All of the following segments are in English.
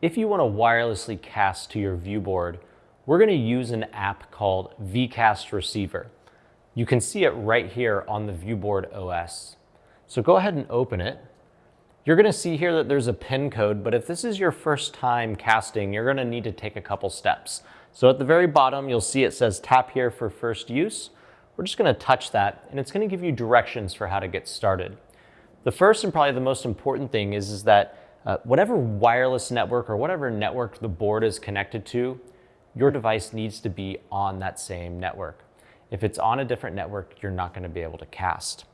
If you want to wirelessly cast to your viewboard, we're going to use an app called VCast Receiver. You can see it right here on the viewboard OS. So go ahead and open it. You're going to see here that there's a pin code, but if this is your first time casting, you're going to need to take a couple steps. So at the very bottom, you'll see it says tap here for first use. We're just going to touch that, and it's going to give you directions for how to get started. The first and probably the most important thing is, is that uh, whatever wireless network or whatever network the board is connected to, your device needs to be on that same network. If it's on a different network, you're not going to be able to cast.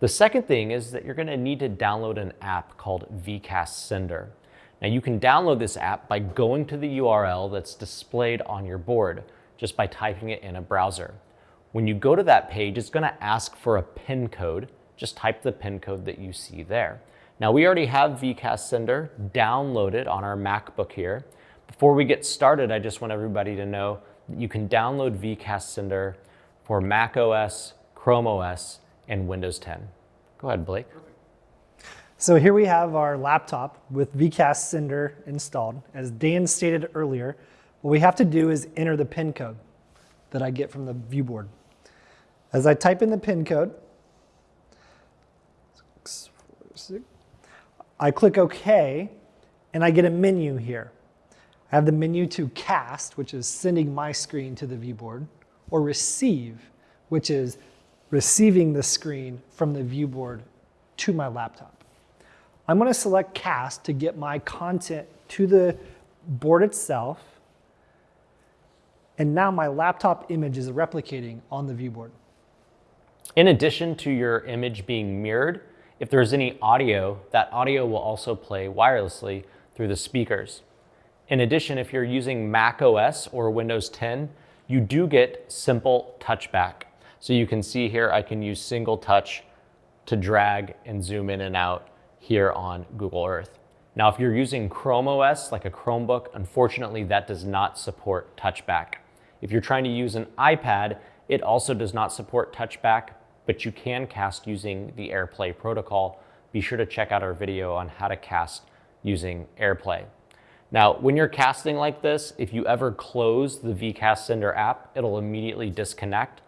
The second thing is that you're going to need to download an app called VCast Sender. Now you can download this app by going to the URL that's displayed on your board, just by typing it in a browser. When you go to that page, it's going to ask for a PIN code. Just type the PIN code that you see there. Now we already have VCast Sender downloaded on our MacBook here. Before we get started, I just want everybody to know that you can download VCast Sender for Mac OS, Chrome OS, and Windows 10. Go ahead, Blake. So here we have our laptop with VCast Sender installed. As Dan stated earlier, what we have to do is enter the PIN code that I get from the viewboard. As I type in the PIN code, I click OK, and I get a menu here. I have the menu to cast, which is sending my screen to the viewboard, or receive, which is receiving the screen from the viewboard to my laptop. I'm going to select cast to get my content to the board itself. And now my laptop image is replicating on the viewboard. In addition to your image being mirrored, if there's any audio, that audio will also play wirelessly through the speakers. In addition, if you're using Mac OS or Windows 10, you do get simple touchback. So you can see here, I can use single touch to drag and zoom in and out here on Google Earth. Now, if you're using Chrome OS, like a Chromebook, unfortunately that does not support touchback. If you're trying to use an iPad, it also does not support touchback, but you can cast using the AirPlay protocol. Be sure to check out our video on how to cast using AirPlay. Now, when you're casting like this, if you ever close the VCast Sender app, it'll immediately disconnect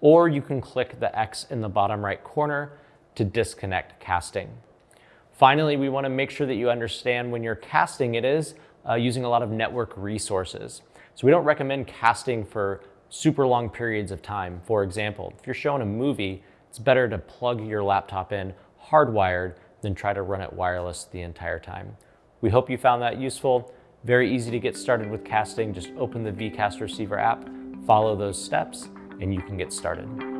or you can click the X in the bottom right corner to disconnect casting. Finally, we wanna make sure that you understand when you're casting it is uh, using a lot of network resources. So we don't recommend casting for super long periods of time. For example, if you're showing a movie, it's better to plug your laptop in hardwired than try to run it wireless the entire time. We hope you found that useful. Very easy to get started with casting. Just open the VCast Receiver app, follow those steps, and you can get started.